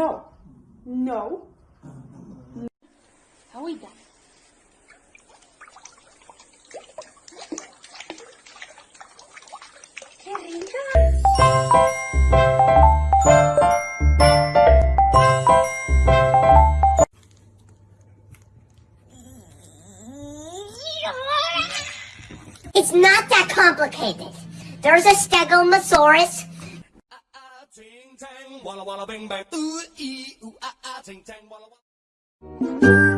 no, no. Ahorita. ¡Qué rica! It's not that complicated. There's a stegosaurus. Uh, uh, ting tang, walla walla bing bang, ooh ee ooh tang, walla walla.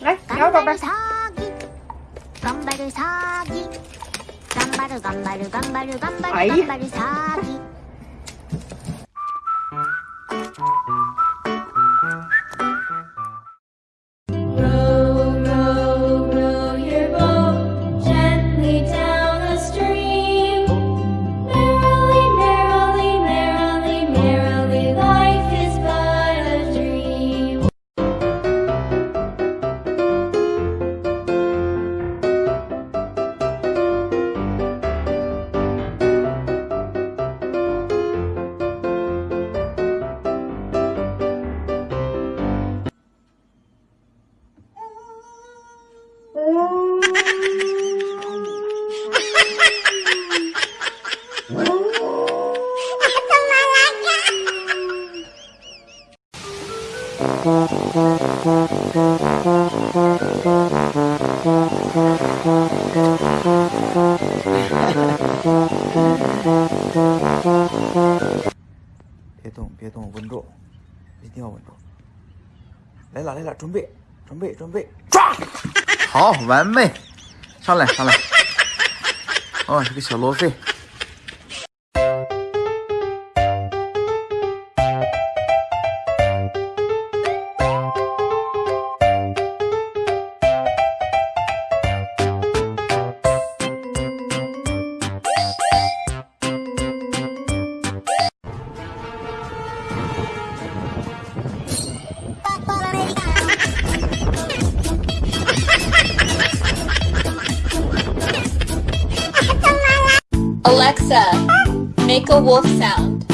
来，摇宝贝儿。깜 别动，别动，稳住，一定要稳住。来了来了，准备，准备，准备，抓！好，完美，上来上来。哦，这个小罗非。Alexa, make a wolf sound.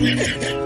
Yeah.